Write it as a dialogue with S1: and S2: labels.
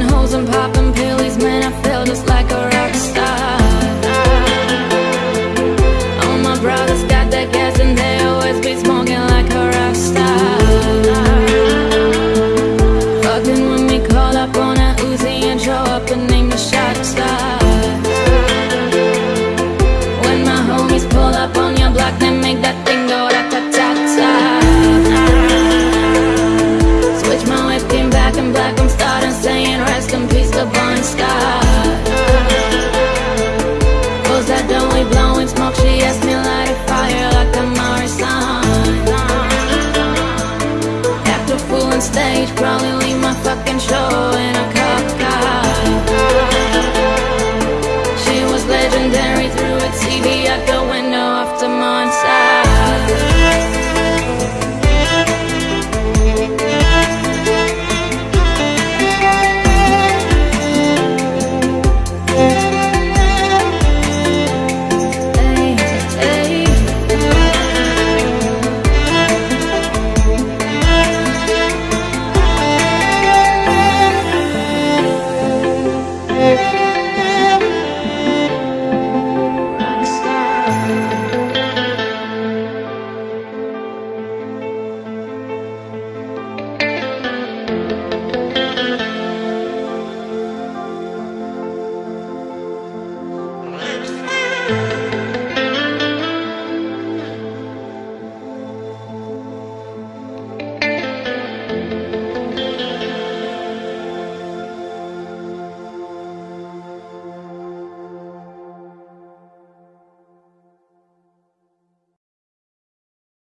S1: Popping holes and popping pills, man, I feel just like a rock star. All my brothers got that gas and they always be smoking like a rock star. Fucking with me, call up on a Uzi and show up and name the shot star. When my homies pull up on your block, they